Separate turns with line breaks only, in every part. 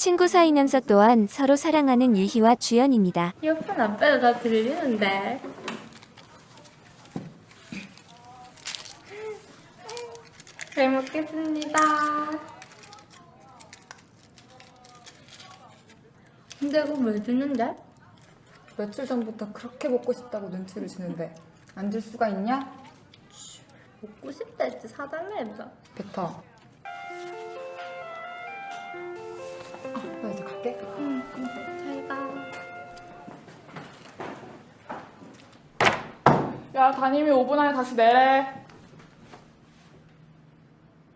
친구 사이면서 또한 서로 사랑하는 유희와 주연입니다.
이어폰 안 빼도 다 들리는데. 잘 먹겠습니다. 근데 이거 왜 주는데?
며칠 전부터 그렇게 먹고 싶다고 눈치를 주는데 안 줄 수가 있냐?
먹고 싶다 했지 사달라 해봐.
뱉어.
야 담임이 5분 안에 다시 내래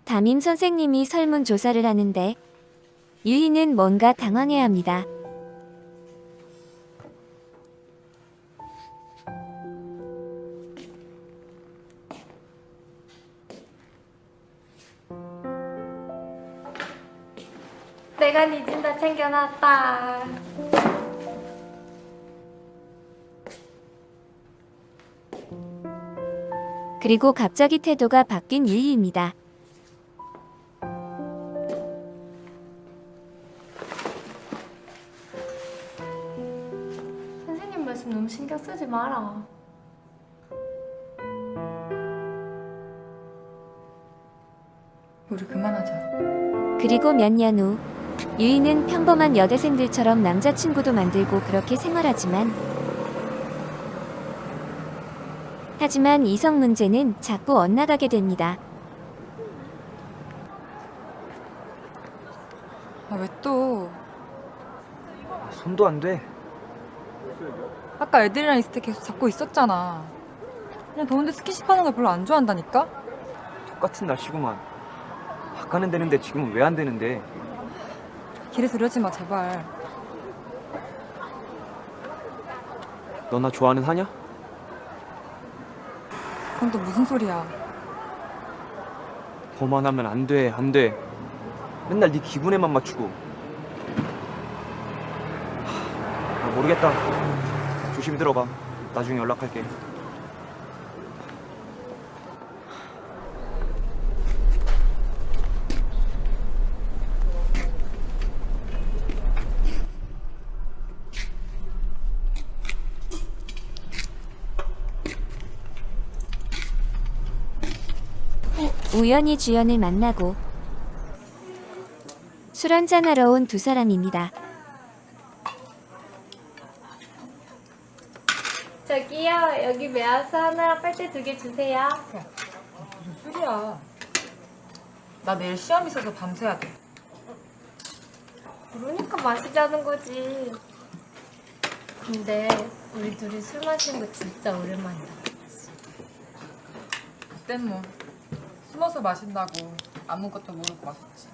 담임 선생님이 설문조사를 하는데 유희는 뭔가 당황해 합니다.
내가 니진다 챙겨놨다.
그리고 갑자기 태도가 바뀐 유희입니다.
선생님 말씀 너무 신경 쓰지 마라.
우리 그만하자.
그리고 몇 년 후 유희는 평범한 여대생들처럼 남자친구도 만들고 그렇게 생활하지만 하지만 이성 문제는 자꾸 엇나가게 됩니다.
아, 왜 또?
손도 안 돼.
아까 애들이랑 있을 때 계속 잡고 있었잖아. 그냥 더운데 스킨십 하는 걸 별로 안 좋아한다니까?
똑같은 날씨구만. 아까는 되는데 지금은 왜 안 되는데?
길에서 이러지 마, 제발.
너 나 좋아하는 하냐?
그건 또 무슨 소리야.
거만하면 안 돼, 안 돼. 맨날 네 기분에만 맞추고. 하, 아, 모르겠다. 조심히 들어가. 나중에 연락할게.
우연히 주연을 만나고 술 한잔하러 온 두 사람입니다.
저기요, 여기 메아스 하나랑 빨대 두 개 주세요.
무슨 소리야. 나 내일 시험 있어서 밤새야 돼.
그러니까 마시자는 거지. 근데 우리 둘이 술 마시는 거 진짜 오랜만이다.
그땐 뭐 숨어서 마신다고 아무것도 모르고 마셨지.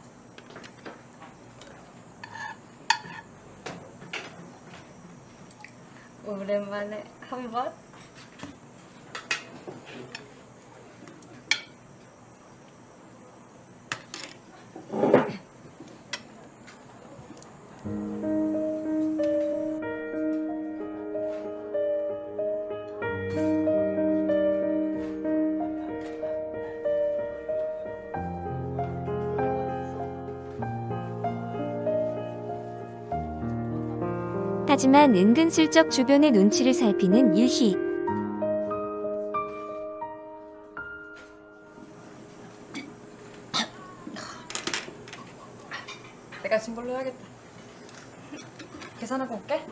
오랜만에 한 번?
하지만 은근슬쩍 주변의 눈치를 살피는 유희.
내가 진 걸로 해야겠다. 계산하고 올게.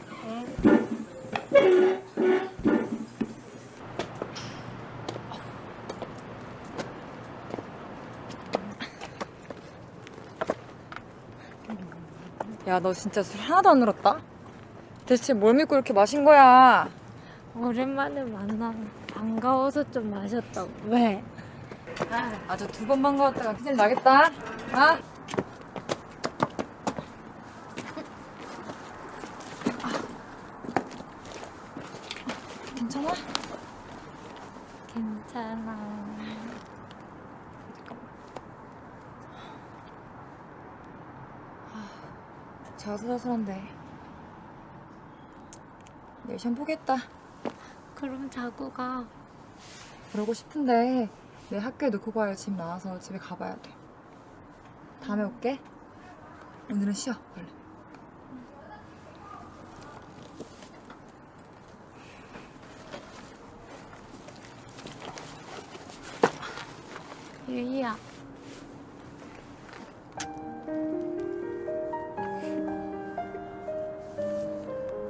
야, 너 진짜 술 하나도 안 늘었다? 대체 뭘 믿고 이렇게 마신 거야?
오랜만에 만나 반가워서 좀 마셨다고. 왜?
아주 두 번 반가웠다가 기질 나겠다. 아? 괜찮아?
괜찮아.
자수자슬한데. 미션 보겠다.
그럼 자고 가.
그러고 싶은데 내 학교에 놓고 가야 집 나와서 집에 가봐야 돼. 다음에 음. 올게. 오늘은 쉬어 얼른.
유희야.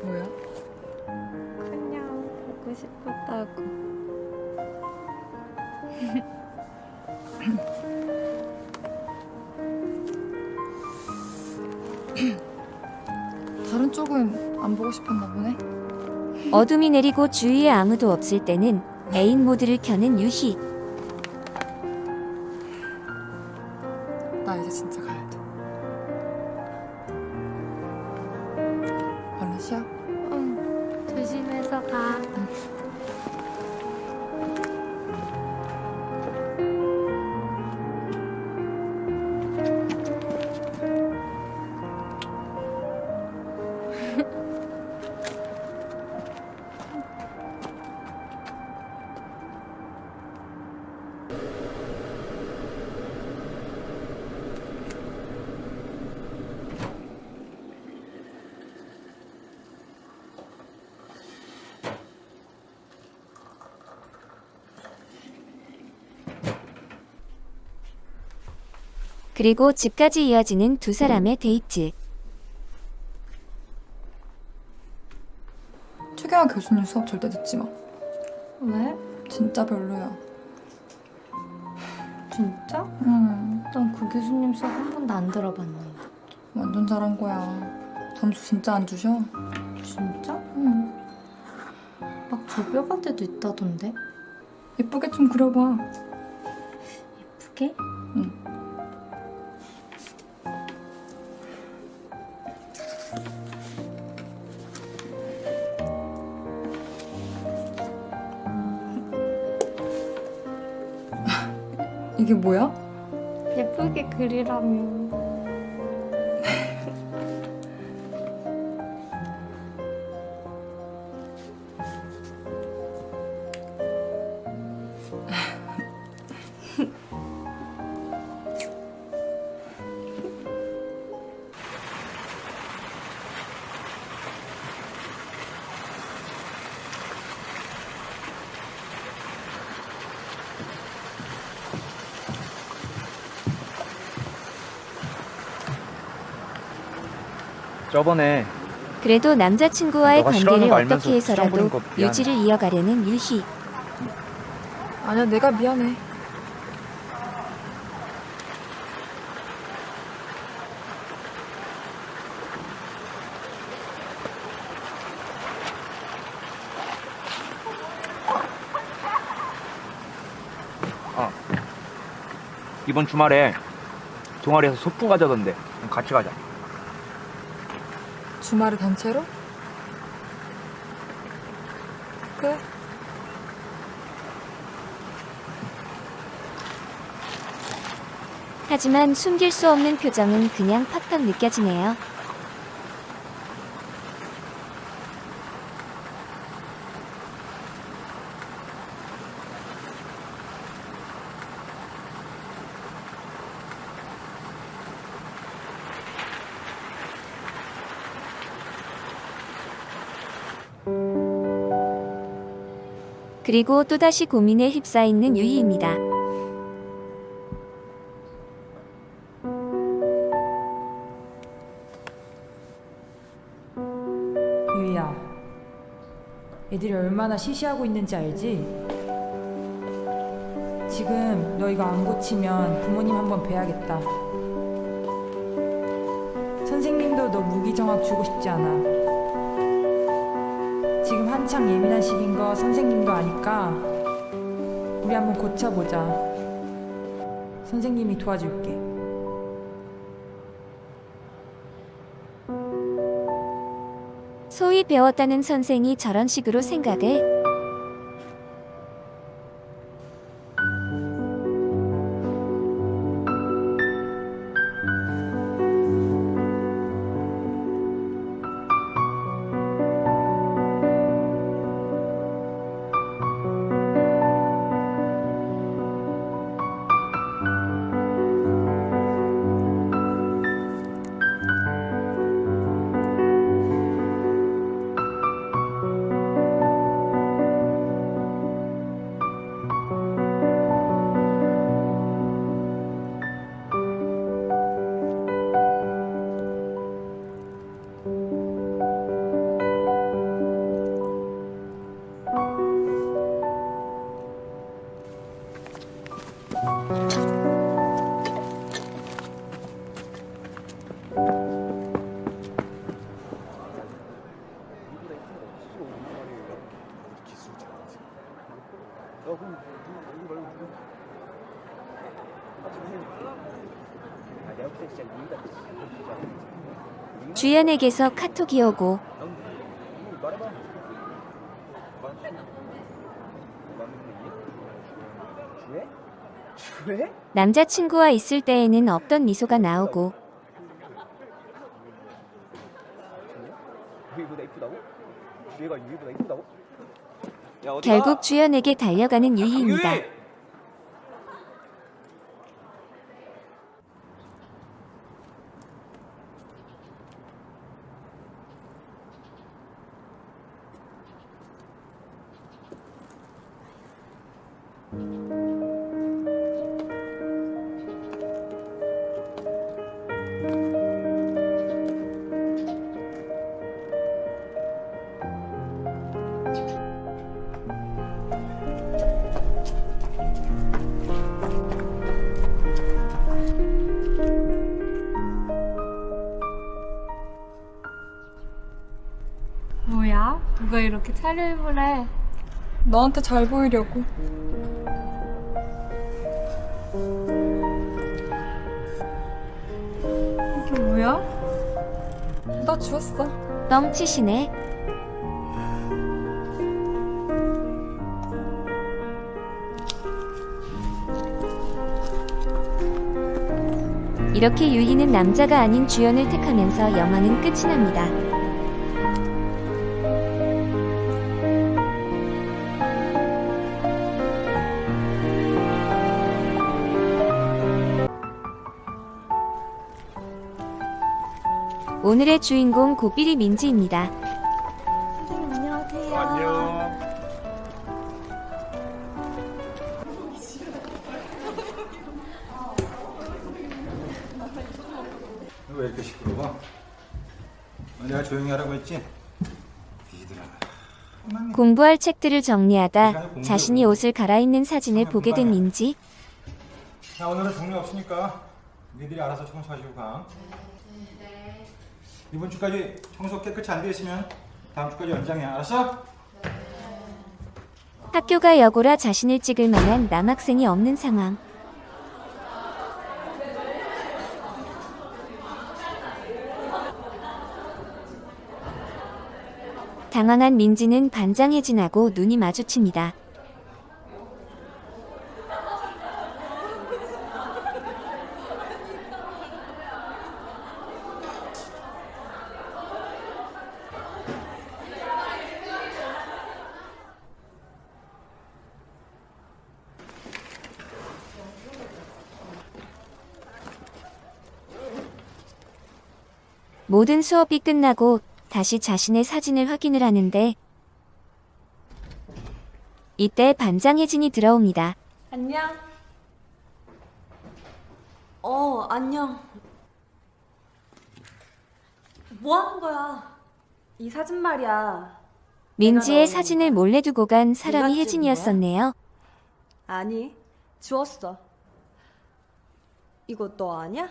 뭐야?
싶었다고.
다른 쪽은 안 보고 싶었나 보네.
어둠이 내리고 주위에 아무도 없을 때는 애인 모드를 켜는 유희. 그리고 집까지 이어지는 두 사람의 데이트.
최경환 교수님 수업 절대 듣지 마.
왜?
진짜 별로야.
진짜?
응.
난 그 교수님 수업 한 번도 안 들어봤는데.
완전 잘한 거야. 점수 진짜 안 주셔?
진짜?
응.
막 조별관 때도 있다던데?
예쁘게 좀 그려봐.
예쁘게?
이게 뭐야?
예쁘게 그리라며.
저번에
그래도 남자친구와의
너가 싫어하는
관계를
거 알면서
어떻게 해서라도
거 미안해.
유지를 이어가려는 유희.
아니야, 내가 미안해.
이번 주말에 동아리에서 소풍 가자던데 같이 가자.
주말에 단체로? 그래.
하지만 숨길 수 없는 표정은 그냥 팍팍 느껴지네요. 그리고 또다시 고민에 휩싸이는 유희입니다.
유이야, 애들이 얼마나 시시하고 있는지 알지? 지금 너 이거 안 고치면 부모님 한번 뵈야겠다. 선생님도 너 무기정학 주고 싶지 않아. 한창 예민한 시기인 거 선생님도 아니까 우리 한번 고쳐보자. 선생님이 도와줄게.
소위 배웠다는 선생이 저런 식으로 생각을 주연에게서 카톡이 오고
왜?
남자친구와 있을 때에는 없던 미소가 나오고? 결국 주연에게 달려가는 유희입니다.
너한테 잘 보이려고. 이게 뭐야? 나 주웠어.
뻥치시네. 이렇게 유희는 남자가 아닌 주연을 택하면서 영화는 끝이 납니다. 오늘의 주인공 고삐리 민지입니다.
왜 이렇게 시끄러워? 어, 내가 조용히 하라고 했지?
공부할 책들을 정리하다 자신이 옷을 갈아입는 사진을 보게 된 민지.
자, 오늘은 정리 없으니까 니들이 알아서 청소하시고 가. 이번 주까지 청소 깨끗이 안 돼 있으면 다음 주까지 연장해. 알았어?
학교가 여고라 자신을 찍을 만한 남학생이 없는 상황. 당황한 민지는 반장해진하고 눈이 마주칩니다. 모든 수업이 끝나고 다시 자신의 사진을 확인을 하는데 이때 반장 혜진이 들어옵니다.
안녕. 어, 안녕. 뭐 하는 거야? 이 사진 말이야.
민지의 사진을 몰래 두고 간 사람이 혜진이었었네요.
아니, 주웠어. 이거 너 아냐?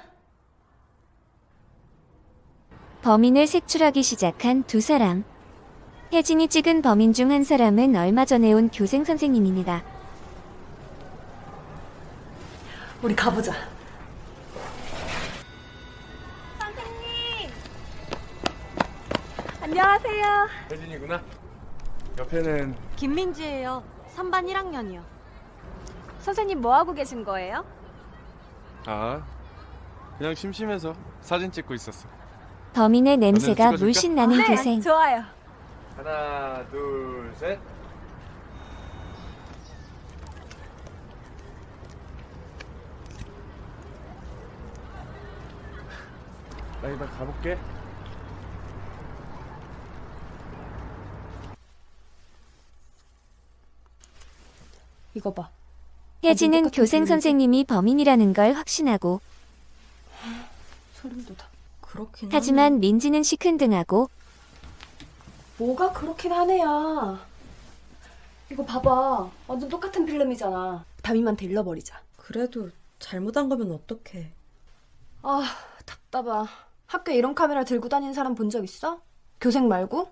범인을 색출하기 시작한 두 사람. 혜진이 찍은 범인 중 한 사람은 얼마 전에 온 교생 선생님입니다.
우리 가보자. 선생님! 안녕하세요.
혜진이구나. 옆에는
김민지예요. 3반 1학년이요. 선생님 뭐 하고 계신 거예요?
아 그냥 심심해서 사진 찍고 있었어.
범인의 냄새가
찍어줄까?
물씬 나는 교생.
네, 좋아요.
하나 둘 셋. 나 이만 가볼게.
이거 봐.
혜진은 교생. 선생님이 범인이라는 걸 확신하고
소름 돋아. 그렇긴
하지만 민지는 시큰둥하고
뭐가 그렇긴 하네야. 이거 봐봐. 완전 똑같은 필름이잖아. 담임한테 일러버리자.
그래도 잘못한 거면 어떡해.
아, 답답하. 학교에 이런 카메라 들고 다니는 사람 본 적 있어? 교생 말고?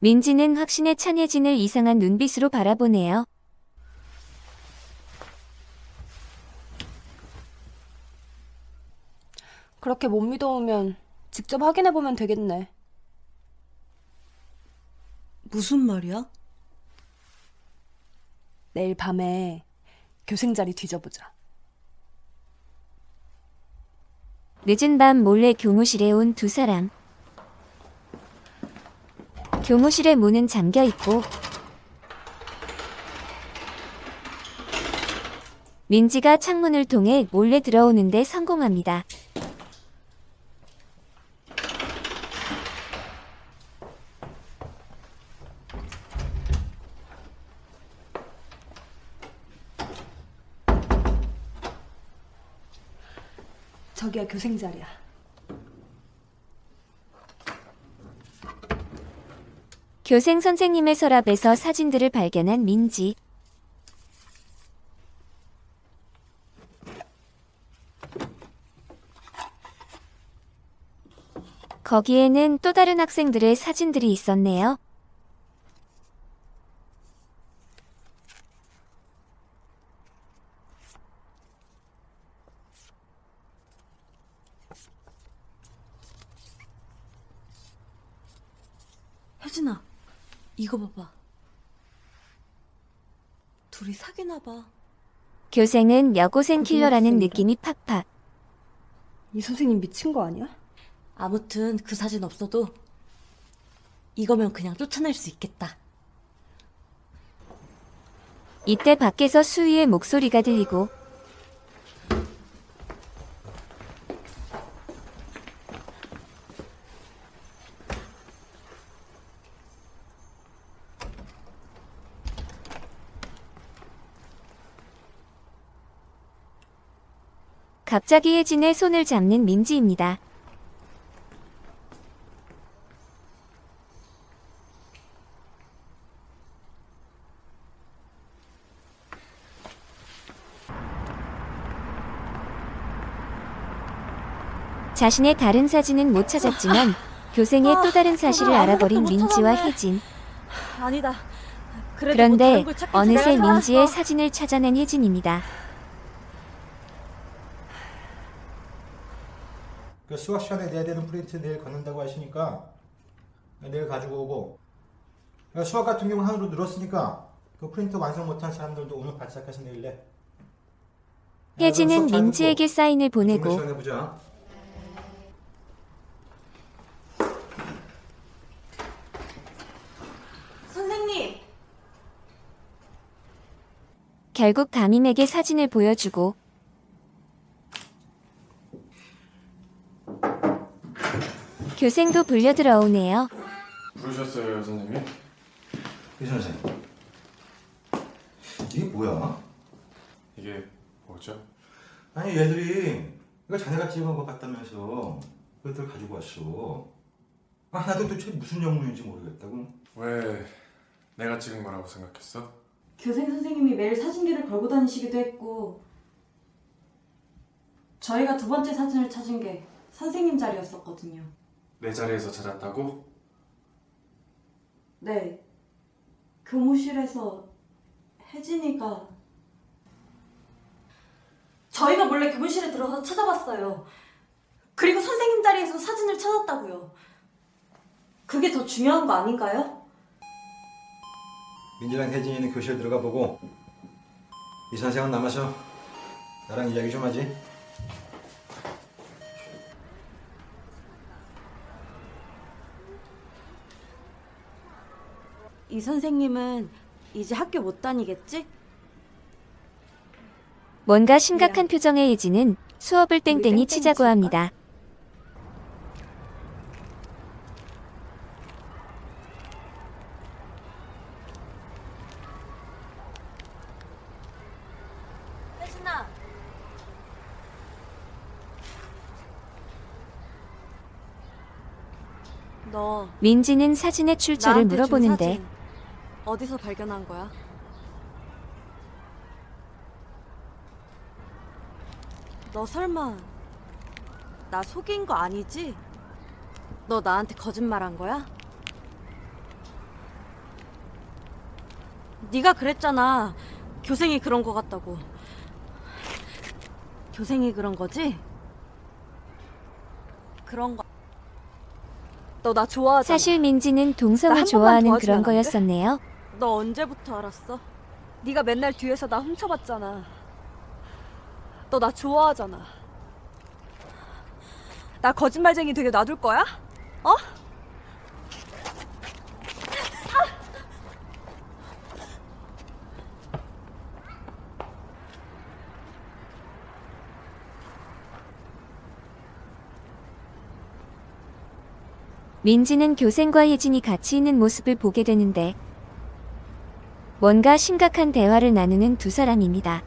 민지는 확신에 찬 혜진을 이상한 눈빛으로 바라보네요.
그렇게 못 믿어오면 직접 확인해보면 되겠네.
무슨 말이야?
내일 밤에 교생 자리 뒤져보자.
늦은 밤 몰래 교무실에 온 두 사람. 교무실의 문은 잠겨 있고 민지가 창문을 통해 몰래 들어오는데 성공합니다.
저기야 교생 자리야.
교생 선생님의 서랍에서 사진들을 발견한 민지. 거기에는 또 다른 학생들의 사진들이 있었네요.
혜진아, 이거 봐봐. 둘이 사귀나 봐.
교생은 여고생 킬러라는
고등학생이다.
느낌이 팍팍.
이 선생님 미친 거 아니야?
아무튼 그 사진 없어도 이거면 그냥 쫓아낼 수 있겠다.
이때 밖에서 수희의 목소리가 들리고 갑자기 혜진의 손을 잡는 민지입니다. 자신의 다른 사진은 못 찾았지만 교생의 또 다른 사실을 알아버린 민지와 혜진.
아니다. 뭐
그런데. 어느새 민지의. 사진을 찾아낸 혜진입니다.
수학 시간에 내야 되는 프린트 내일 갖는다고 하시니까 내일 가지고 오고 야, 수학 같은 경우 하나로 늘었으니까 그 프린트 완성 못한 사람들도 오늘 발삭해서 내일래. 야, 그럼
혜진은 민지에게 사인을 보내고
시간 해보자.
선생님!
결국 담임에게 사진을 보여주고 교생도 불려 들어오네요.
부르셨어요, 선생님?
이 선생. 이게 뭐야?
이게 뭐죠?
아니 얘들이 이거 자네가 찍은 것 같다면서 그것들 가지고 왔어. 아 나도 도대체 무슨 영문인지 모르겠다고.
왜 내가 찍은 거라고 생각했어?
교생 선생님이 매일 사진기를 걸고 다니시기도 했고 저희가 두 번째 사진을 찾은 게 선생님 자리였었거든요.
내 자리에서 찾았다고?
네. 교무실에서 혜진이가 저희가 몰래 교무실에 들어가서 찾아봤어요. 그리고 선생님 자리에서 사진을 찾았다고요. 그게 더 중요한 거 아닌가요?
민지랑 혜진이는 교실 들어가 보고 이 선생은 남아서 나랑 이야기 좀 하지.
이 선생님은 이제 학교 못 다니겠지?
뭔가 심각한 표정의 혜진은 수업을 땡땡이 치자고 합니다.
혜진아. 너
민지는 사진의 출처를
나한테 준
물어보는데
사진 어디서 발견한 거야? 너 설마 나 속인 거 아니지? 너 나한테 거짓말한 거야? 네가 그랬잖아. 교생이 그런 거 같다고. 교생이 그런 거지? 그런 거. 너 나 좋아하잖아.
사실 민지는 동성을 좋아하는 그런? 거였었네요.
너 언제부터 알았어? 네가 맨날 뒤에서 나 훔쳐봤잖아. 너 나 좋아하잖아. 나 거짓말쟁이 되게 놔둘 거야? 어?
민지는 교생과 혜진이 같이 있는 모습을 보게 되는데 뭔가 심각한 대화를 나누는 두 사람입니다.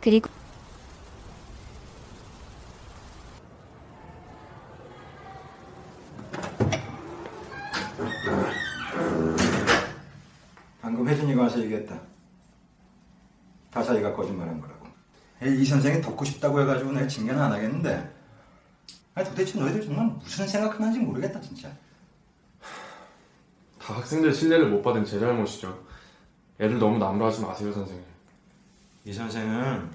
그리고
방금 혜진이가 와서 얘기했다. 다사이가 거짓말한 거라고. 이 선생이 돕고 싶다고 해가지고 내가 징계는 안 하겠는데. 아니 도대체 너희들 정말 무슨 생각하는지 모르겠다 진짜.
다 학생들 신뢰를 못 받은 제 잘못이죠. 애들 너무 나무라지 마세요, 선생님.
이 선생은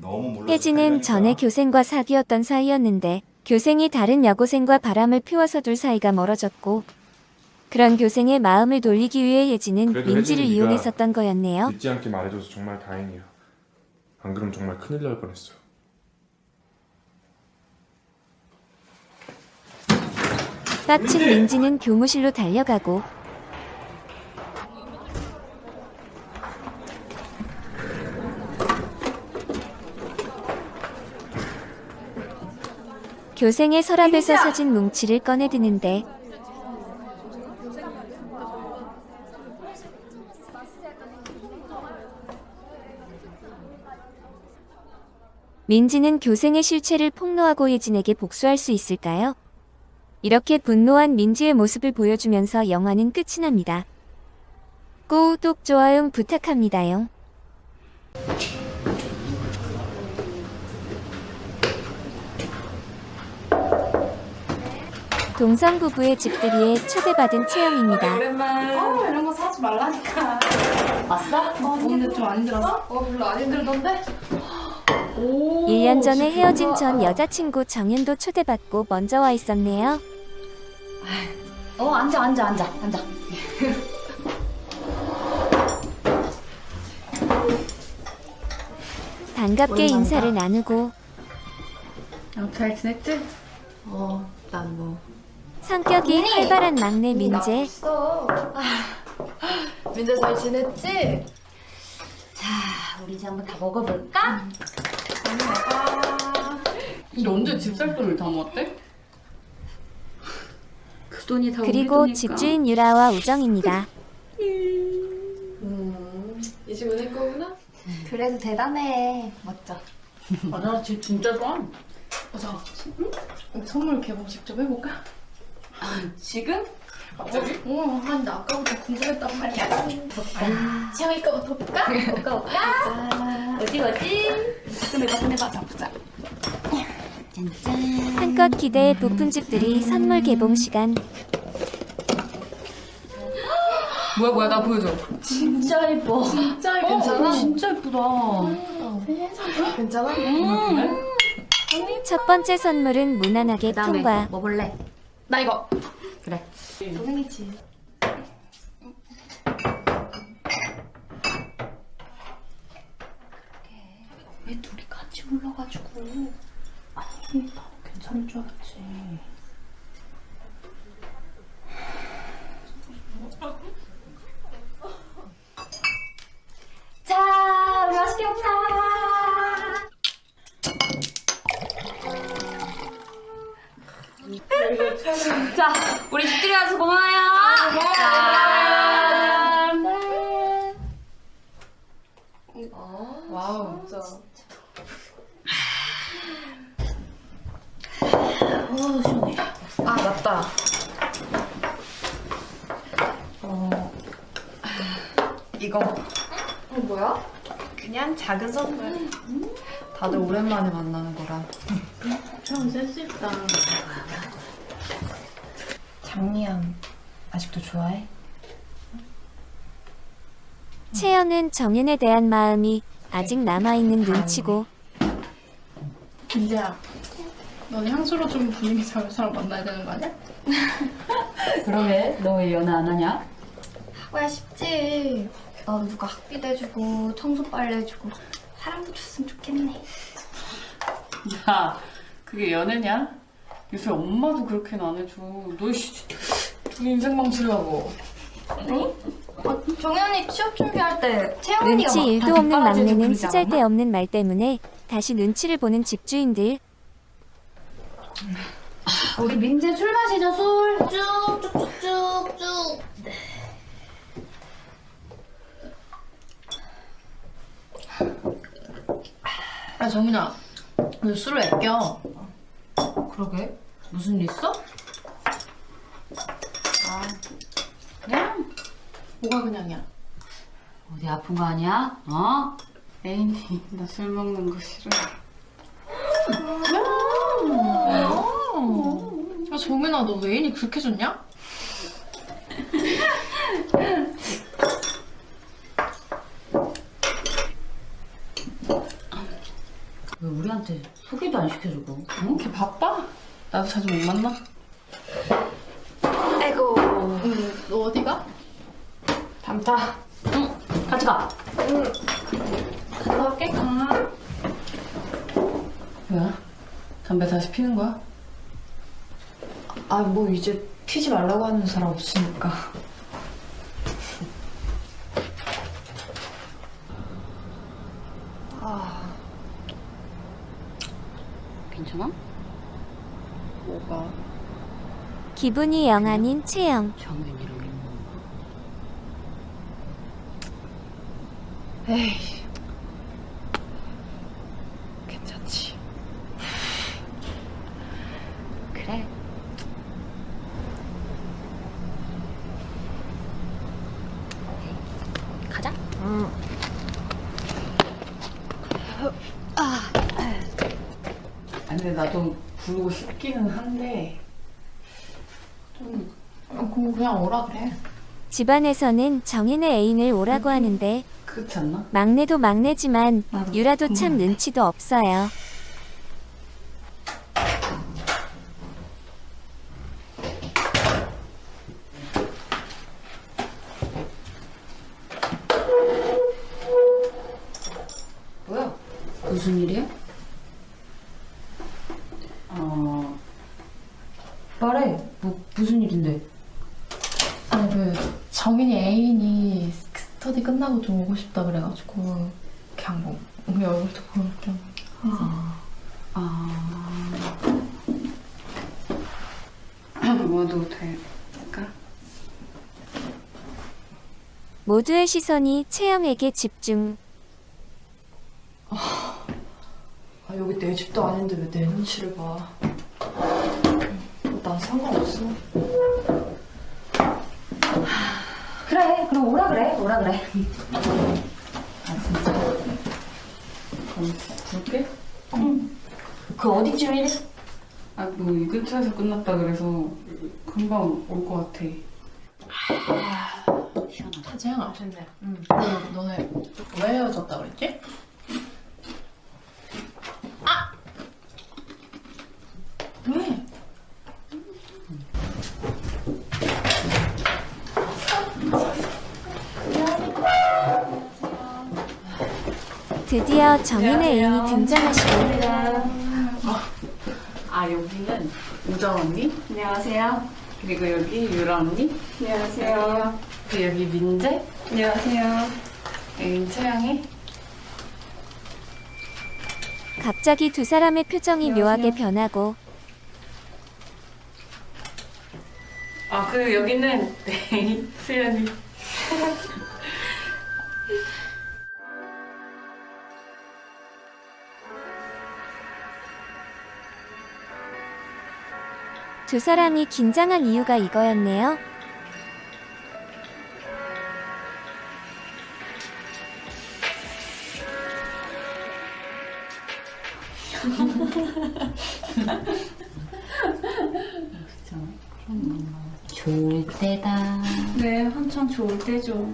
너무 몰라.
혜진은 전에 교생과 사귀었던 사이였는데 교생이 다른 여고생과 바람을 피워서 둘 사이가 멀어졌고 그런 교생의 마음을 돌리기 위해
그래도
민지를 이용했었던 거였네요.
늦지 않게 말해줘서 정말 다행이에요. 안 그럼 정말 큰일 날 뻔했어요.
빡친 민지는 교무실로 달려가고 교생의 서랍에서 사진 뭉치를 꺼내드는데 민지는 교생의 실체를 폭로하고 예진에게 복수할 수 있을까요? 이렇게 분노한 민지의 모습을 보여주면서 영화는 끝이 납니다. 구독, 좋아요 부탁합니다요. 동성 부부의 집들이에 초대받은 채영입니다.
오랜만. 어, 이런 거 사지 말라니까. 왔어? 어, 근데 좀 안 힘들었어? 어, 별로 안 힘들던데? 오,
1년 전에 헤어진 전. 여자친구 정현도 초대받고 먼저 와 있었네요.
어 앉아 앉아 앉아 앉아.
반갑게 인사를 나누고
어, 잘 지냈지?
어 난 뭐.
성격이 활발한 막내 민재.
없어. 민재 잘 지냈지? 자 우리 이제 한번 다 먹어볼까?
근데 언제 집살 돈을 다 모았대? 그 돈이 다
그리고 집주인 유라와 우정입니다.
이 집은 내 거구나?
그래도 대단해. 멋져.
맞아, 집 진짜 좋아. 맞아. 응? 선물 개봉 직접 해볼까? 지금? 갑자기? 어, 아니 나 아까부터 궁금했단 말이야. 채영이 거부터 볼까? 볼까 볼까? 어디 어디? 가슴 해봐, 가슴 해봐. 자, 보자.
한껏 기대해 부푼 집들이 선물 개봉 시간.
뭐야 뭐야 나 보여줘.
진짜 예뻐.
진짜 예뻐. 괜찮아? 진짜 예쁘다.
괜찮아?
첫 번째 선물은 무난하게 통과.
뭐 볼래?
나 이거.
그래. 선생이지.
왜 둘이 같이 불러가지고. 아니 나 괜찮을 줄 알았지.
자, 우리 맛있게 먹자.
이거 자, 우리 집들이 와서 고마워요. 짠.
아, 와우, 어, 진짜. 오, 시원해. 아, 맞다.
어, 이거.
어, 뭐야?
그냥 작은 선물. 다들 오랜만에 만나는 거라.
참 센스 있다.
장미양 아직도 좋아해?
채영은 정연에 대한 마음이 아직 남아있는 눈치고
민재야, 너는 향수로 좀 분위기 잡을 사람 만나야 되는 거 아니야?
그러게 너 왜 연애 안 하냐?
하고야 쉽지. 나도 누가 학비도 해주고 청소 빨래 해주고 사람도 줬으면 좋겠네.
야 그게 연애냐? 요새 엄마도 그렇게는 안 해줘. 너 씨, 두 인생 망치려고.
아, 정혜 언니 취업 준비할 때 채영 언니가
눈치
막
일도
다
없는 막내는
않았나?
쓰잘데 없는 말 때문에 다시 눈치를 보는 집주인들.
우리 민재 술 마시자 술. 쭉쭉쭉쭉쭉
야, 정민아, 너 술을 애껴.
그러게 무슨 일 있어? 아 그냥
뭐가 그냥이야?
어디 아픈 거 아니야? 어? 애인이 나 술 먹는 거 싫어
야, 정민아, 너 애인이 그렇게 좋냐?
왜 우리한테 소개도 안 시켜주고 응?
걔 바빠? 나도 자주 못 만나?
아이고.
응, 너 어디가?
담타 응 같이 가
갔다 올게. 가.
뭐야? 담배 다시 피는 거야?
아, 뭐 이제 피지 말라고 하는 사람 없으니까.
괜찮아?
뭐가?
기분이 영 아닌 채영
에이. 괜찮지.
그래 가자 아니 근데 나도 부르고 싶기는 한데 좀
아, 그거 그냥 오라 그래.
집안에서는 정인의 애인을 오라고 하는데? 막내도 막내지만 유라도 참. 눈치도 없어요.
뭐야? 무슨 일이야? 어... 말해. 뭐 무슨 일인데?
아니, 그, 정인이 애인이 스터디 끝나고 좀 오고 싶다 그래가지고, 그냥 뭐, 우리 얼굴도 보러 겸.
아... 와도 될까?
모두의 시선이 채영에게 집중.
아, 여기 내 집도 아닌데 왜 내 눈치를 봐. 난 상관없어.
그래, 그럼 오라 그래, 오라 그래. 아 진짜. 그럼 부를게. 그 어디쯤이래? 아, 뭐 이 근처에서 끝났다 그래서 금방 올 것 같아. 시원하다.
재영아. 응. 그, 너네 왜 헤어졌다 그랬지? 아! 왜?
드디어 정인의 애인이 등장하시고
아 여기는 우정 언니. 안녕하세요. 그리고 여기 유라 언니. 안녕하세요. 그리고 여기 민재. 안녕하세요. 애인 채영이.
갑자기 두 사람의 표정이 묘하게 변하고
아, 그리고 여기는 네, 수연이.
두 사람이 긴장한 이유가 이거였네요. 그렇죠.
좋을 때다.
네, 한참 좋을 때죠.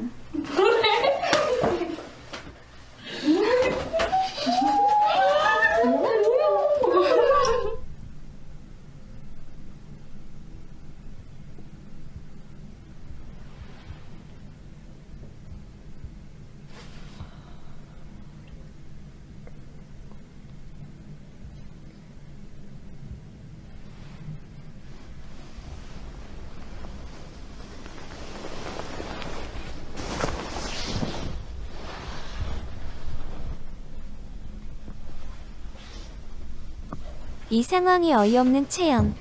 이 상황이 어이없는 채영.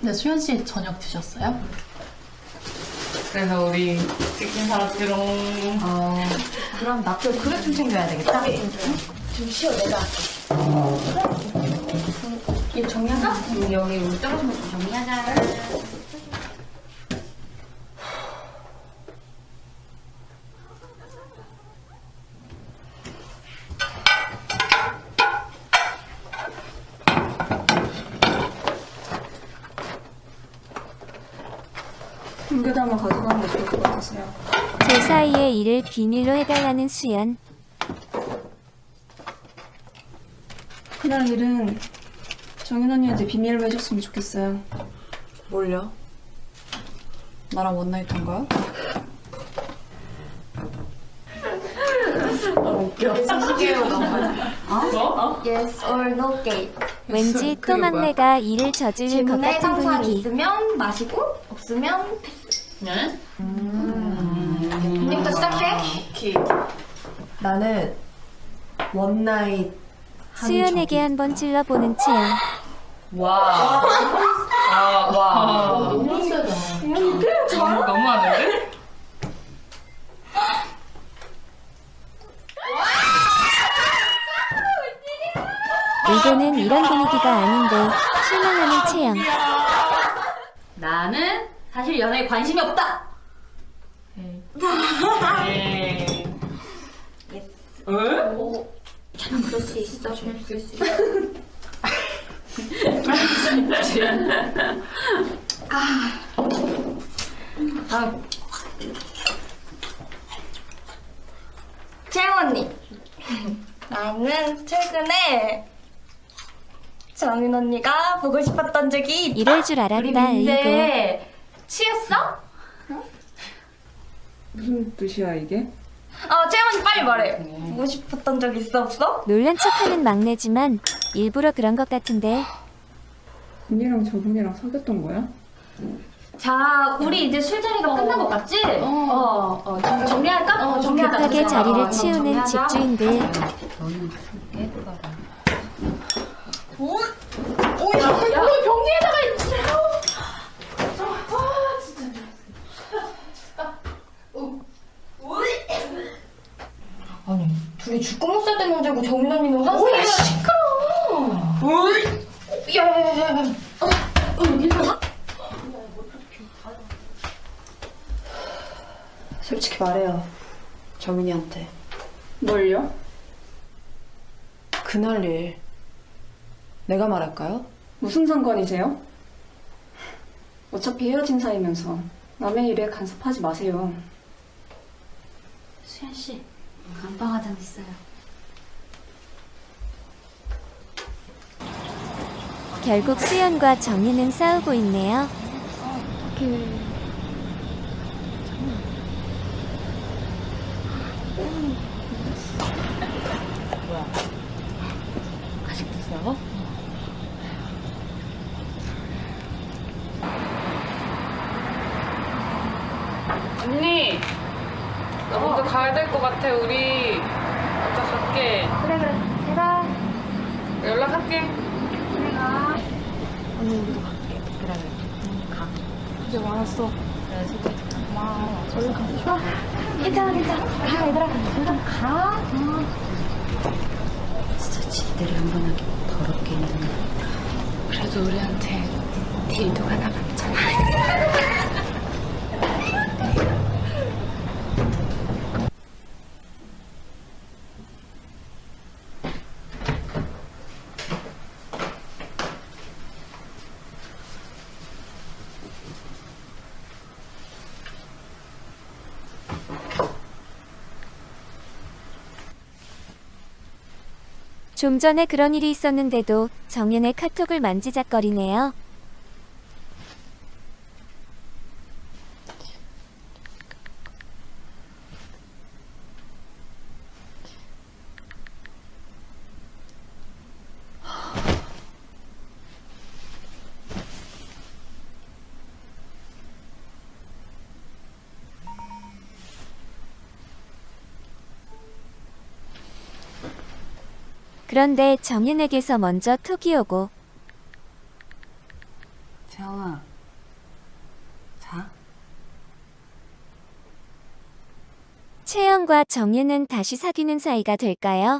네, 수현 씨 저녁 드셨어요? 그래서 우리 치킨 사왔지롱.
어, 그럼 나도 그릇 좀 챙겨야 되겠다.
좀 쉬어 내가.
이거 정리하자? 응, 여기 우리 떨어진 것좀 정리하자.
빙그담을 가져가는 게 좋을 것 같으세요.
제 사 일을 비밀로 해달라는 수연.
그날 일은 정인 언니한테 비밀로 해줬으면 좋겠어요.
뭘요? 나랑 원나잇 한 거야?
Yes or no game.
왠지 또 막내가 일을 저지를 것
질문에
같은
상상
분위기.
있으면 마시고 없으면 패스.
네?
언 니부터 시작해.
나는 one night
수연에게 한 번 찔러보는 채영.
와. 아, 와. 너무 세다. 너무 하는데?
의도는 이런 분위기가 아닌데 실망하는 채영.
나는 사실 연애에 관심이 없다.
네.
저는 그럴 수 있어. 그럴 수 있어. 아. 채영 언니. 나는 최근에 정인 언니가 보고 싶었던 적이 있다.
이럴 줄 알았다, 이거.
취했어?
무슨 뜻이야 이게?
어, 채영 언니 빨리 말해. 보고 싶었던 적 있어 없어?
놀란 척하는 막내지만 일부러 그런 것 같은데
언니랑 저분이랑 사귀었던 거야?
자, 우리 이제 술자리가 끝난 것 같지? 어, 어, 정, 정리할까? 어, 정리하자.
급하게
정리하자.
자리를
어,
치우는
정리하자.
집주인들.
가라.
오, 야, 야. 병기에다가 있지요. 아니, 둘이 죽고 살때 문제고 정민 언니는 환승이야. 시끄러워. 야, 야, 야, 야. 어, 어, 괜찮아?
솔직히 말해요 정민이한테
뭘요?
그날 일 내가 말할까요?
무슨 상관이세요? 어차피 헤어진 사이면서 남의 일에 간섭하지 마세요.
수현 씨, 안방 화장 있어요.
결국 수연과 정희는 싸우고 있네요.
아직도 싸워?
언니, 나 먼저 가야 될 것 같아. 우리 먼저 갈게.
그래, 그래. 제가.
연락할게.
괜찮아, 괜찮아. 가, 얘들아. 얘들아, 가.
진짜 집들이 한 번 하기 더럽게 힘드네.
그래도 우리한테 딜도가 남았잖아.
좀 전에 그런 일이 있었는데도 정연의 카톡을 만지작거리네요. 그런데 정연에게서 먼저 톡이 오고
재영아, 자.
채연과 정예는 다시 사귀는 사이가 될까요?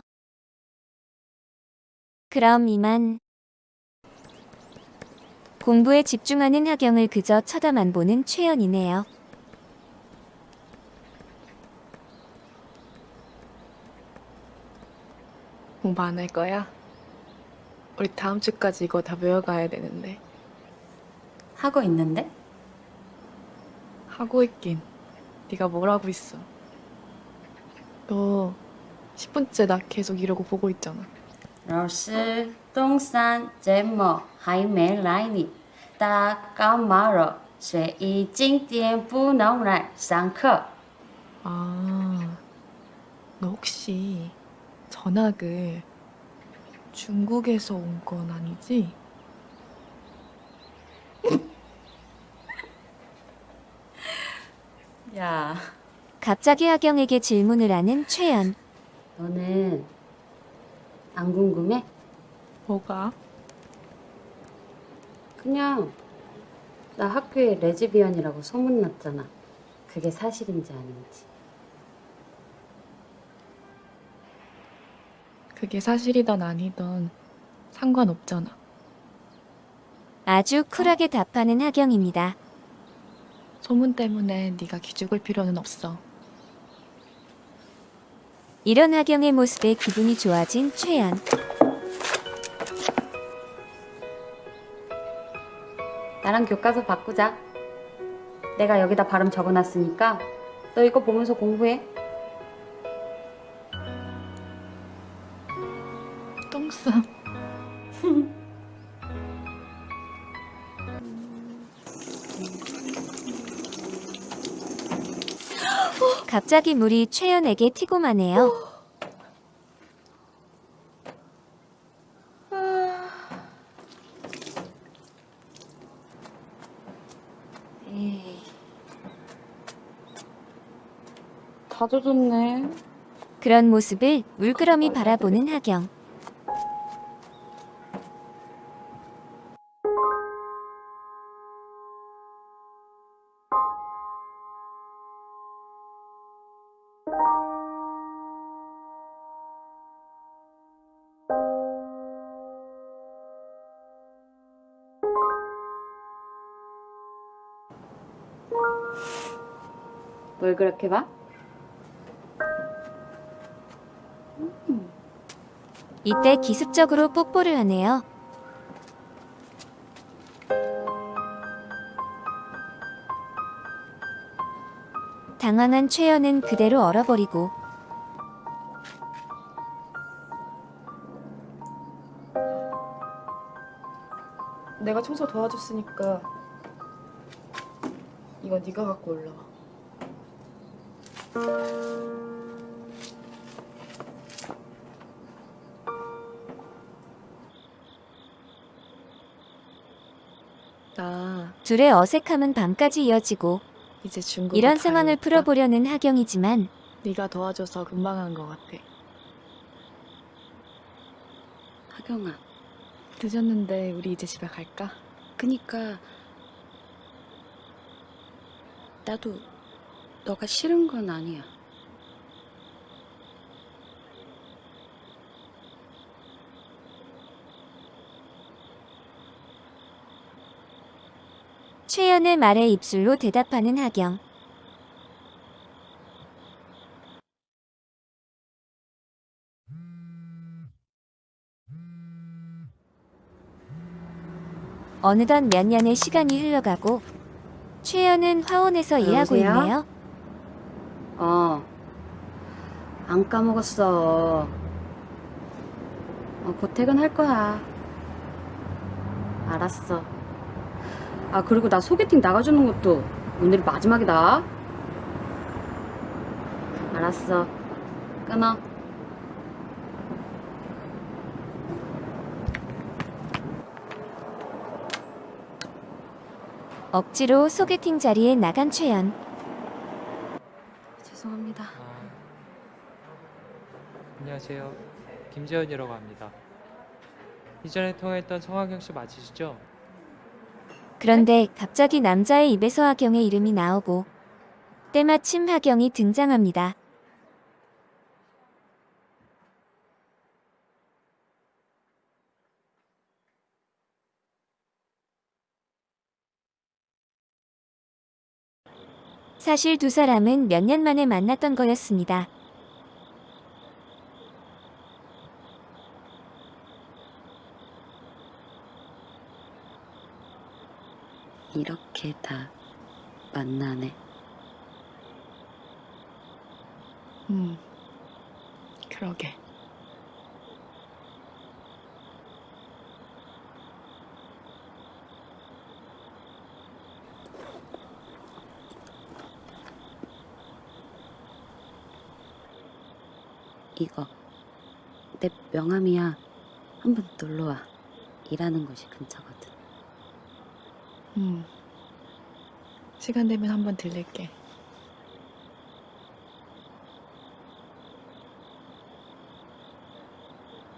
그럼 이만. 공부에 집중하는 하경을 그저 쳐다만 보는 최연이네요.
공부 안 할 거야? 우리 다음 주까지 이거 다 외워가야 되는데.
하고 있는데?
하고 있긴. 네가 뭘 하고 있어? 너 10분째 나 계속 이러고 보고 있잖아.
老师，东山节目还没来呢，他感冒了，所以今天不能来上课。
아, 너 혹시 전학을 중국에서 온 건 아니지?
야,
갑자기 하경에게 질문을 하는 최연.
너는 안 궁금해?
뭐가?
그냥 나 학교에 레즈비언이라고 소문났잖아. 그게 사실인지 아닌지.
그게 사실이던 아니던 상관없잖아.
아주 쿨하게 답하는 하경입니다.
소문 때문에 네가 기죽을 필요는 없어.
이런 하경의 모습에 기분이 좋아진 최연.
나랑 교과서 바꾸자. 내가 여기다 발음 적어놨으니까 너 이거 보면서 공부해.
갑자기 물이 최연에게.
에이. 다 젖었네.
그런 모습을 물끄러미 바라보는 하경.
뭘 그렇게 봐?
이때 기습적으로 뽀뽀를 하네요. 당황한 최연은 그대로 얼어버리고
내가 청소 도와줬으니까 이거 네가 갖고 올라와. 나
둘의 어색함은 밤까지 이어지고
이제 중국
이런 상황을 풀어보려는 하경이지만
네가 도와줘서 금방 한 것 같아.
하경아,
늦었는데 우리 이제 집에 갈까?
그니까 나도 너가 싫은 건 아니야.
최연의 말에 입술로 대답하는 하경. 어느덧 몇 년의 시간이 흘러가고 최연은 화원에서 일하고
여보세요?
있네요.
어, 안 까먹었어. 어, 곧 퇴근할 거야. 알았어. 아, 그리고 나 소개팅 나가주는 것도 오늘이 마지막이다. 알았어. 끊어.
억지로 소개팅 자리에 나간 최연.
죄송합니다.
안녕하세요. 김재현이라고 합니다. 이전에 통화했던 성화경 씨 맞으시죠?
그런데 갑자기 남자의 입에서 하경의 이름이 나오고 때마침 하경이 등장합니다. 사실 두 사람은 몇 년 만에 만났던 거였습니다.
이렇게 다 만나네.
음, 그러게.
이거 내 명함이야. 한번 놀러 와. 일하는 곳이 근처거든.
음, 시간 되면 한번 들릴게.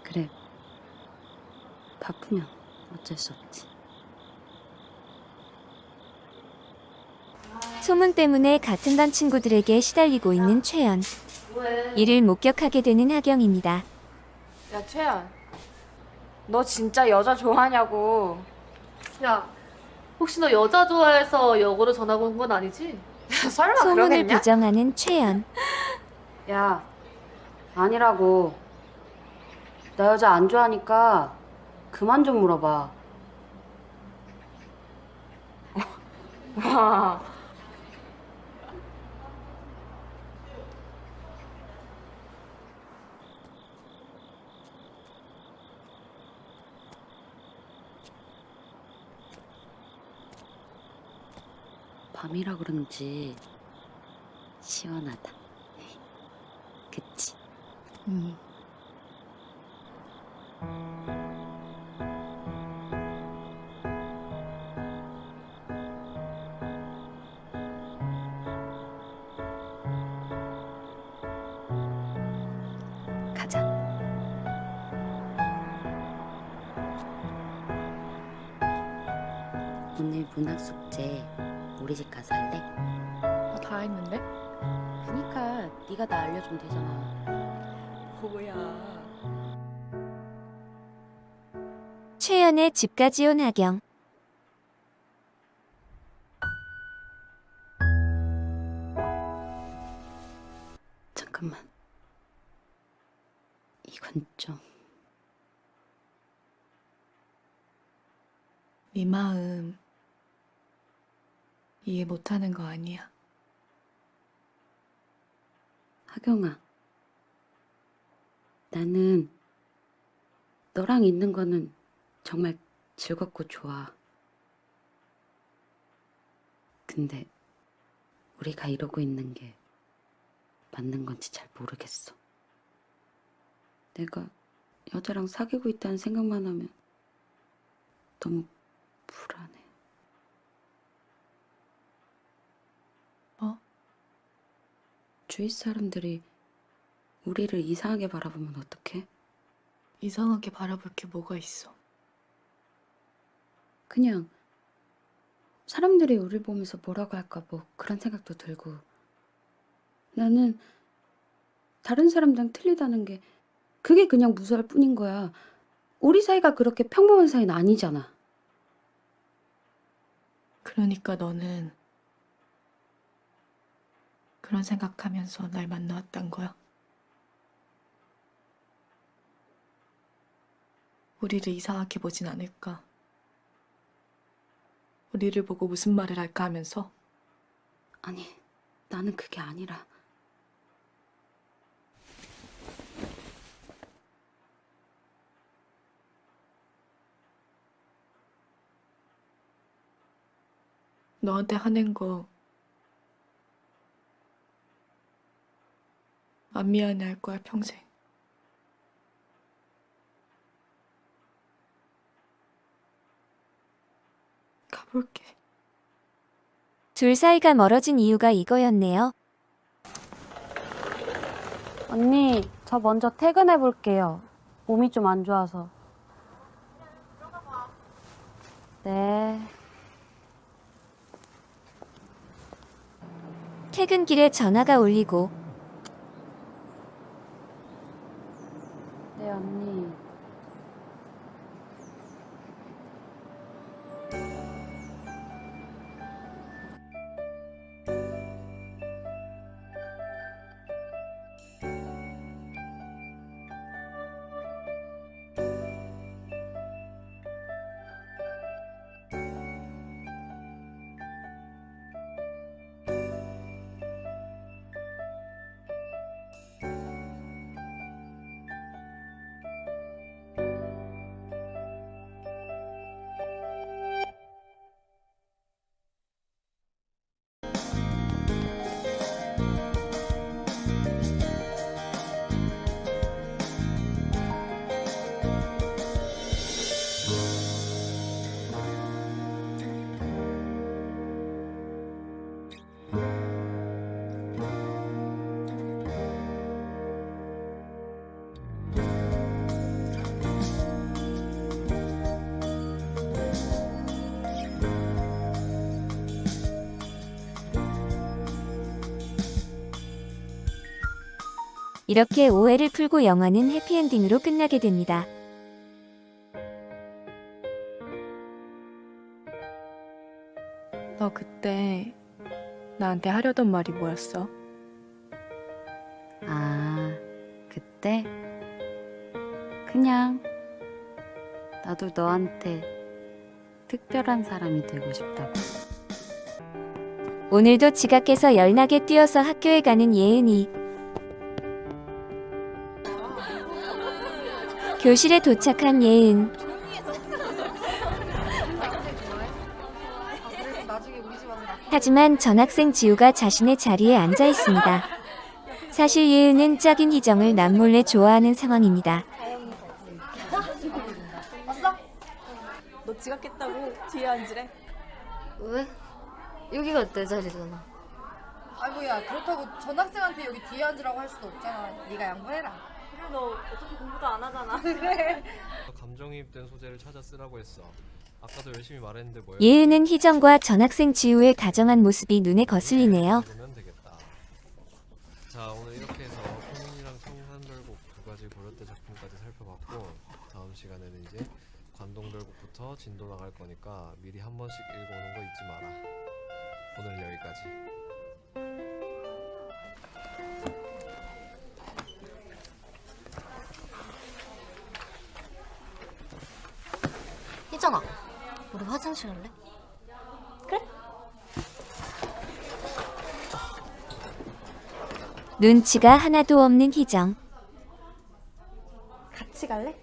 그래. 바쁘면 어쩔 수 없지.
소문 때문에 같은 반 친구들에게 시달리고 있는 최연. 이를 목격하게 되는 하경입니다.
야 최연 너 진짜 여자 좋아하냐고
야, 혹시 너 여자 좋아해서 역으로 전화 온건 아니지?
설마
소문을
그러겠냐?
부정하는 최연.
야, 아니라고. 나 여자 안 좋아하니까 그만 좀 물어봐.
와
밤이라 그런지 시원하다. 그치?
음.
집까지 온 하경.
잠깐만. 이건 좀
네 마음 이해 못하는 거 아니야.
하경아. 나는 너랑 있는 거는 정말 즐겁고 좋아. 근데 우리가 이러고 있는 게 맞는 건지 잘 모르겠어. 내가 여자랑 사귀고 있다는 생각만 하면 너무 불안해.
뭐?
주위 사람들이 우리를 이상하게 바라보면 어떡해?
이상하게 바라볼 게 뭐가 있어.
그냥 사람들이 우리 보면서 뭐라고 할까 뭐 그런 생각도 들고 나는 다른 사람들랑 틀리다는 게 그게 그냥 무서울 뿐인 거야. 우리 사이가 그렇게 평범한 사이는 아니잖아.
그러니까 너는 그런 생각하면서 날 만나왔단 거야. 우리를 이상하게 보진 않을까. 우리를 보고 무슨 말을 할까 하면서.
아니, 나는 그게 아니라.
너한테 하는 거안 미안해 할 거야 평생. 볼게.
둘 사이가 멀어진 이유가 이거였네요.
언니, 저 먼저 퇴근해 볼게요. 몸이 좀 안 좋아서. 네.
퇴근길에 전화가 울리고
네, 언니.
이렇게 오해를 풀고 영화는 해피엔딩으로 끝나게 됩니다.
너 그때 나한테 하려던 말이 뭐였어?
아, 그때? 그냥 나도 너한테 특별한 사람이 되고 싶다고.
오늘도 지각해서 열나게 뛰어서 학교에 가는 예은이. 교실에 도착한 예은. 하지만 전학생 지우가 자신의 자리에 앉아 있습니다. 사실 예은은 짝인 희정을 남몰래 좋아하는 상황입니다.
왔어? 너 지각했다고 뒤에 앉으래.
왜? 여기가 내 자리잖아.
아이고 야 그렇다고 전학생한테 여기 뒤에 앉으라고 할 수도 없잖아. 네가 양보해라.
그래 너 어차피 공부도 안 하잖아. 그래.
감정이입된 소재를 찾아 쓰라고 했어. 아까도 열심히 말했는데 뭐야?
예은은 희정과 전학생 지우의 다정한 모습이 눈에 거슬리네요.
그러면 되겠다. 자 오늘 이렇게 해서 포민이랑 청산별곡 두 가지 고려대 작품까지 살펴봤고 다음 시간에는 이제 관동별곡부터 진도 나갈 거니까 미리 한 번씩 읽어오는 거 잊지 마라. 오늘 여기까지.
희정아, 우리 화장실 갈래?
눈치가 하나도 없는 희정.
같이 갈래?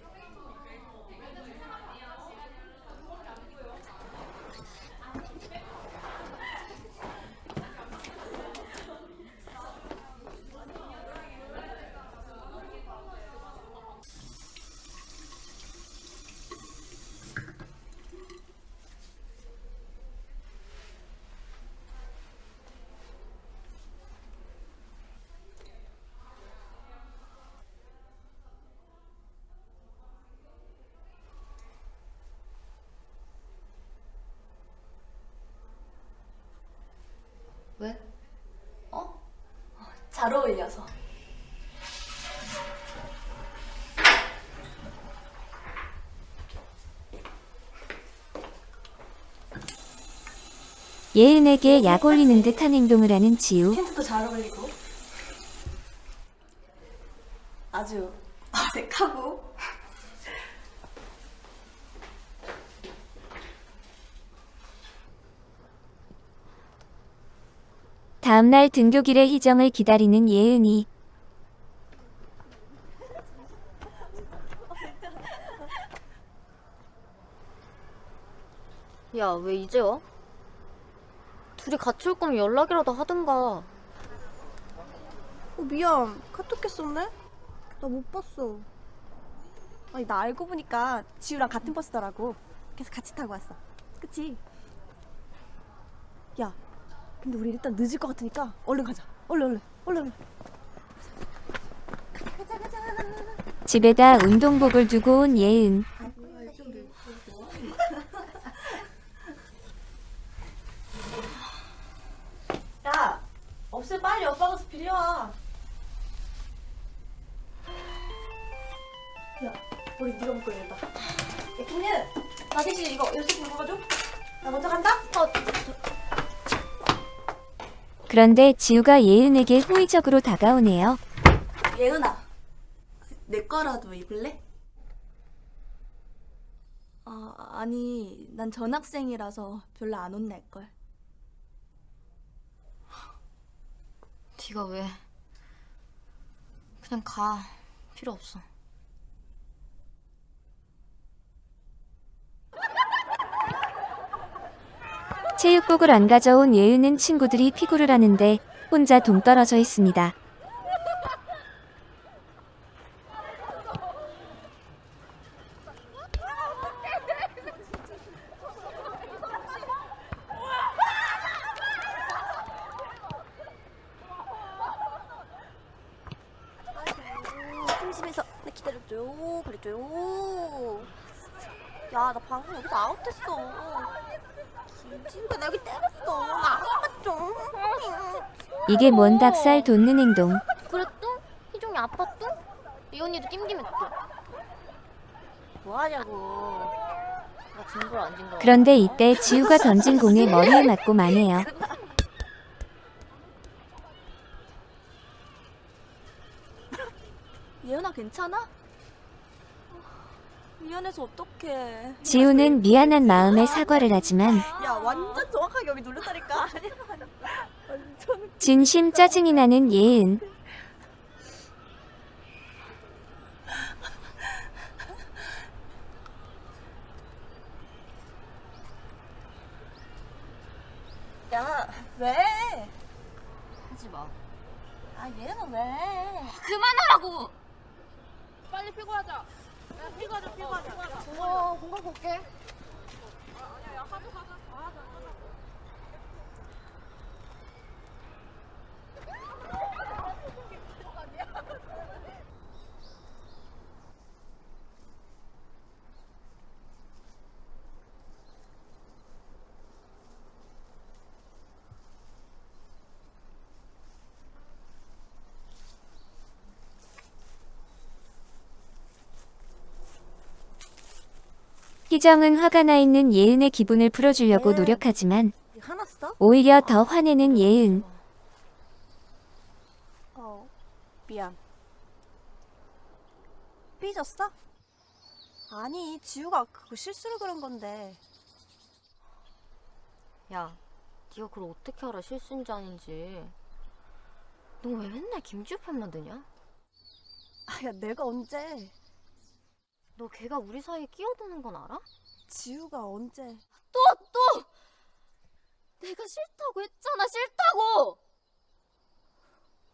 예은에게 약 올리는 듯한 행동을 하는 지우.
팬츠도 잘 어울리고. 아주 어색하고.
다음날 등교길에 희정을 기다리는 예은이.
야, 왜 이제 와?
둘이 같이 올 거면 연락이라도 하든가.
어, 미안. 카톡 했었네? 나 못 봤어. 아니, 나 알고 보니까 지우랑 같은 버스더라고. 그래서 같이 타고 왔어. 그치? 야, 근데 우리 일단 늦을 것 같으니까 얼른 가자. 얼른, 얼른, 얼른, 얼른.
집에다 운동복을 두고 온 예은.
야, 없으면 빨리 오빠 가서 빌려와. 야, 머리 네가 묶어야 겠다 야, 김예은, 나 대신 이거 열쇠 묶어줘. 나 먼저 간다. 어,
그런데 지우가 예은에게 호의적으로 다가오네요.
예은아, 내 거라도 입을래? 아, 아니, 난 전학생이라서 별로 안 혼낼걸.
네가 왜? 그냥 가. 필요 없어.
체육복을 안 가져온 예은은 친구들이 피구를 하는데 혼자 동떨어져 있습니다.
심심해서 나 기다려줘요. 그래줘요. 야, 나 방금 아웃했어. 김지우가 나 여기 때렸어. 나안 맞죠?
이게 뭔 닭살 돋는 행동.
또? 희종이 아파 또? 이 언니도 찜찜했 또. 뭐 하냐고. 나 징그러 안 징그러.
그런데 이때 지우가 던진 공에 머리에 맞고 마네요.
예은아 괜찮아? 미안해서 어떡해.
지우는 미안한 마음에 사과를 하지만
야, 완전 정확하게 여기 눌렀다니까. 완전.
진심 짜증이 나는 예은.
야, 왜?
하지 마.
아, 얘는 왜?
그만하라고!
빨리 피고하자. 야, 피고하자, 피고하자.
어, 공간 볼게.
희정은 화가 나 있는 예은의 기분을 풀어주려고 노력하지만
화났어?
오히려 더 화내는 예은.
어, 미안. 삐졌어? 아니, 지우가 그거 실수로 그런 건데.
야, 네가 그걸 어떻게 알아 실수인지 아닌지. 너 왜 맨날 김지우 편만 드냐?
아, 야, 내가 언제?
너 걔가 우리 사이에 끼어드는 건 알아?
지우가 언제?
또 또! 내가 싫다고 했잖아 싫다고!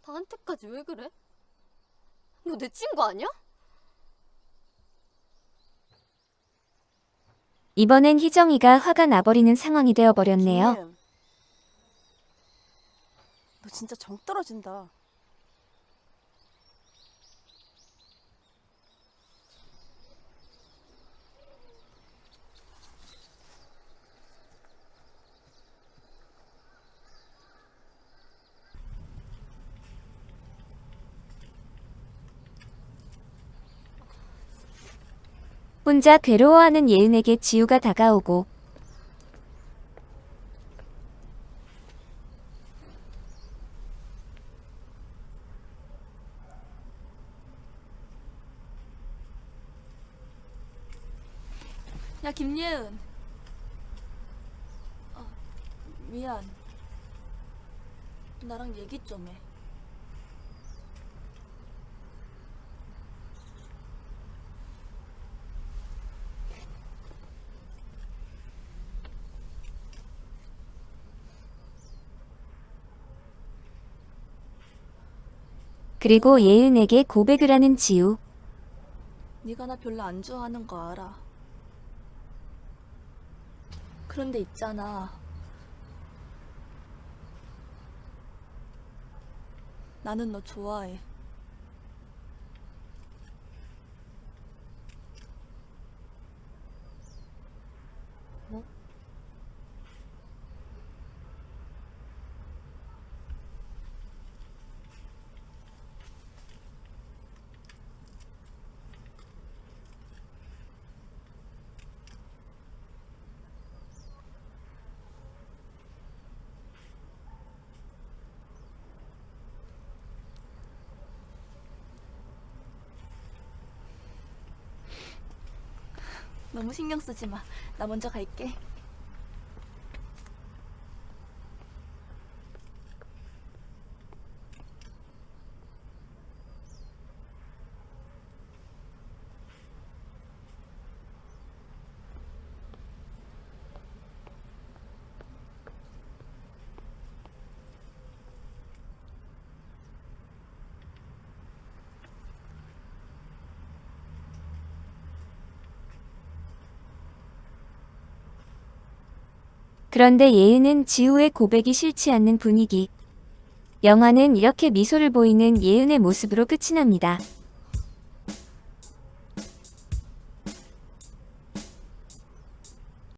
나한테까지 왜 그래? 너 내 친구 아니야?
이번엔 희정이가 화가 나버리는 상황이 되어버렸네요.
김예은. 너 진짜 정 떨어진다.
혼자 괴로워하는 예은에게 지우가 다가오고
야, 김예은. 어, 미안. 나랑 얘기 좀 해.
그리고 예은에게 고백을 하는 지우.
네가 나 별로 안 좋아하는 거 알아. 그런데 있잖아. 나는 너 좋아해. 너무 신경 쓰지 마. 나 먼저 갈게.
그런데 예은은 지우의 고백이 싫지 않는 분위기. 영화는 이렇게 미소를 보이는 예은의 모습으로 끝이 납니다.